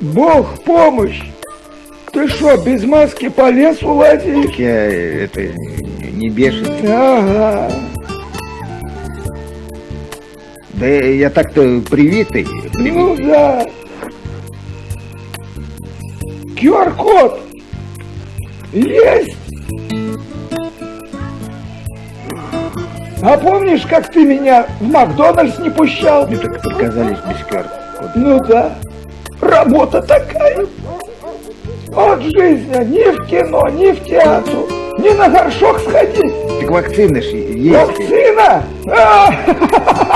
Бог помощь! Ты что, без маски по лесу лазишь? Я э, это не бешеный. Ага. Да я так-то привитый. Ну да. QR-код есть. А помнишь, как ты меня в Макдональдс не пущал? Мне так отказались без QR-кода. Ну да. Работа такая. Вот жизнь, а ни в кино, ни в театр, ни на горшок сходить. Так вакцины ж есть. Вакцина?